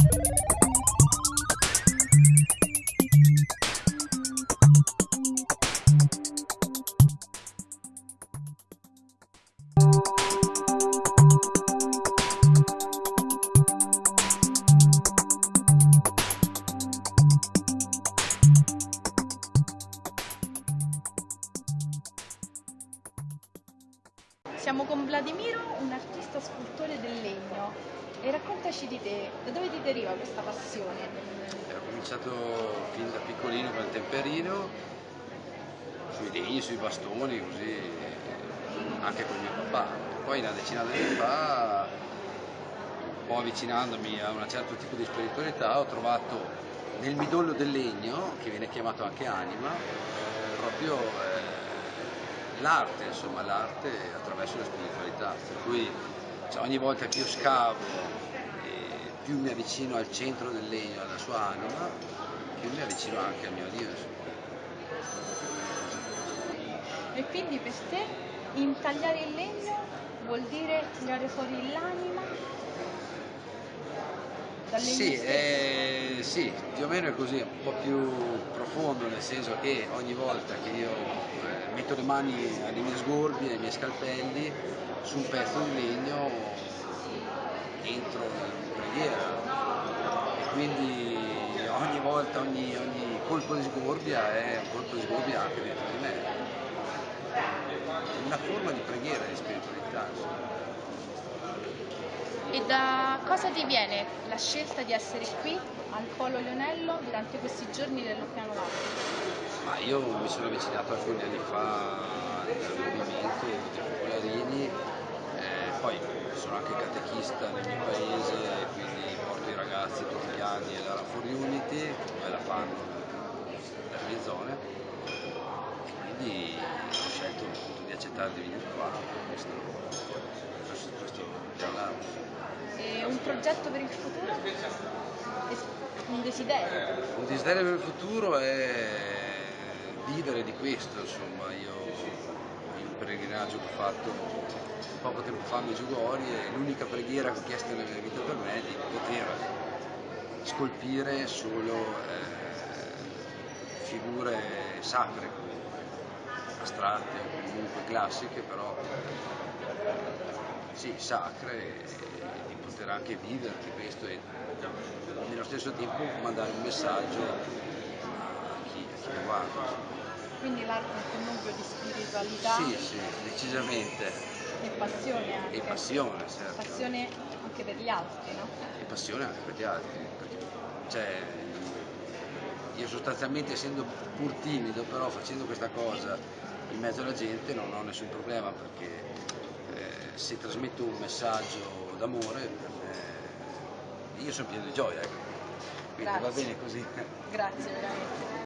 Thank you. Siamo con Vladimiro, un artista scultore del legno. E raccontaci di te, da dove ti deriva questa passione? Ho cominciato fin da piccolino con il temperino, sui legni, sui bastoni, così, anche con mio papà. Poi una decina di anni fa, un po' avvicinandomi a un certo tipo di spiritualità, ho trovato nel midollo del legno, che viene chiamato anche anima, eh, proprio eh, l'arte, insomma, l'arte attraverso la spiritualità. Per cui cioè, ogni volta che io scavo e più mi avvicino al centro del legno, alla sua anima, più mi avvicino anche al mio Dio. Insomma. E quindi per te intagliare il legno vuol dire tirare fuori l'anima dal legno Sì, stesso? eh, sì, più o meno è così, un po' più profondo, nel senso che ogni volta che io eh, metto le mani alle mie sgorbie, ai miei scalpelli, su un pezzo di legno entro in preghiera e quindi ogni volta, ogni, ogni colpo di sgorbia è un colpo di sgorbia anche dentro di me. Una forma di preghiera, di spiritualità. E da cosa ti viene la scelta di essere qui al Polo Leonello durante questi giorni dell'Oceano? Ma io mi sono avvicinato alcuni anni fa al movimento di Popolarini, eh, poi sono anche catechista nel mio paese, quindi porto i ragazzi tutti gli anni alla For Unity, come la fanno nelle mie zone, e quindi ho scelto appunto di accettare di venire qua questo, questo, questo giornato. E un progetto per il futuro? Un desiderio? Un desiderio per il futuro è vivere di questo, insomma, io un pellegrinaggio che ho fatto poco tempo fa a Medjugorje, l'unica preghiera che ho chiesto nella mia vita per me è di poter scolpire solo eh, figure sacre, astratte comunque classiche, però sì, sacre, di poter anche vivere di questo e nello stesso tempo mandare un messaggio a chi, a chi guarda. Quindi l'arte è un nucleo di spiritualità Sì, sì, decisamente. e passione anche. E passione, certo. Passione anche per gli altri, no? E passione anche per gli altri. perché, Cioè, io sostanzialmente essendo pur timido, però facendo questa cosa in mezzo alla gente non ho nessun problema perché eh, se trasmetto un messaggio d'amore, io sono pieno di gioia, ecco. quindi va Grazie. bene così. Grazie veramente.